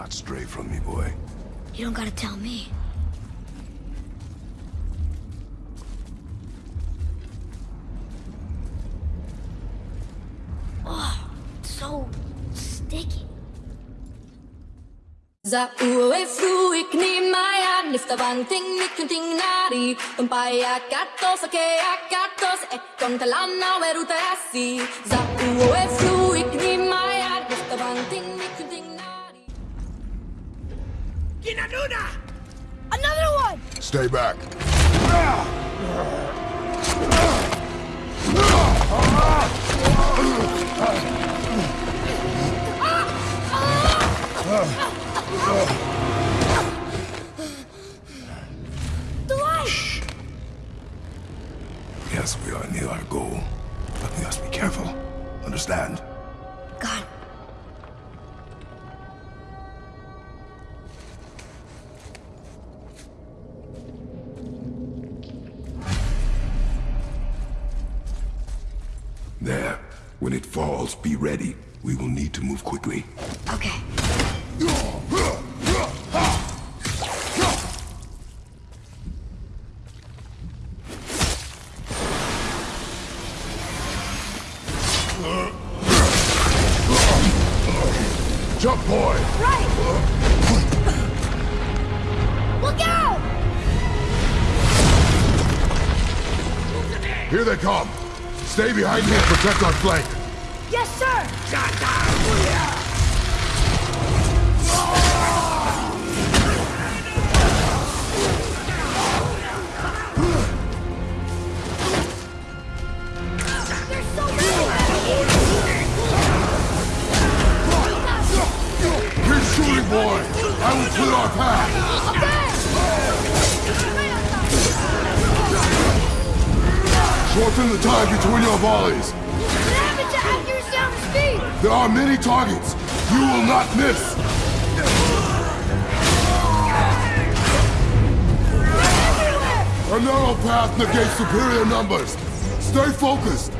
not stray from me, boy. You don't gotta tell me. Oh, so sticky. Za ue fru ik ni maya nifta bang ting ni kun ting nari Umpaya katos ake akatos e kon talana weru tasi Za ue fru ik ni maya nifta bang Ginanuna! Another one! Stay back. The light! Yes, we are near our goal, but we must be careful. Understand? There. When it falls, be ready. We will need to move quickly. Okay. Jump, boy! Right! Look out! Here they come. Stay behind me and protect our flank. Yes, sir! Shooting, boy! I will clear our path! Shorten the time between your volleys. What happened to speed? There are many targets. You will not miss. A narrow path negates superior numbers. Stay focused.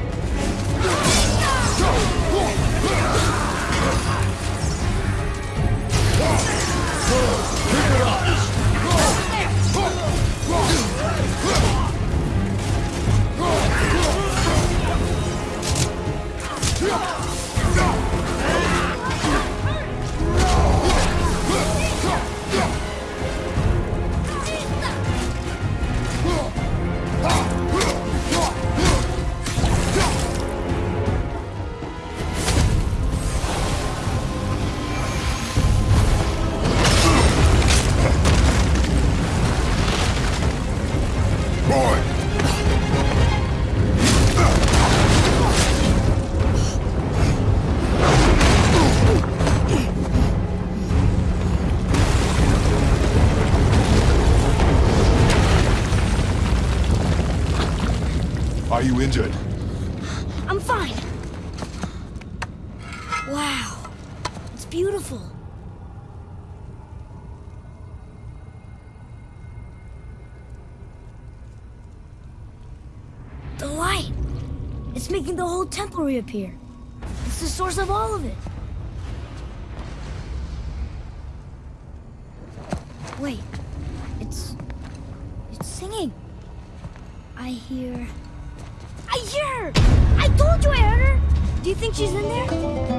Are you injured? I'm fine. Wow. It's beautiful. The light. It's making the whole temple reappear. It's the source of all of it. Wait. It's... It's singing. I hear... I hear her! I told you I heard her! Do you think she's in there?